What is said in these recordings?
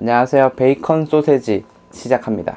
안녕하세요. 베이컨 소세지 시작합니다.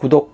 구독,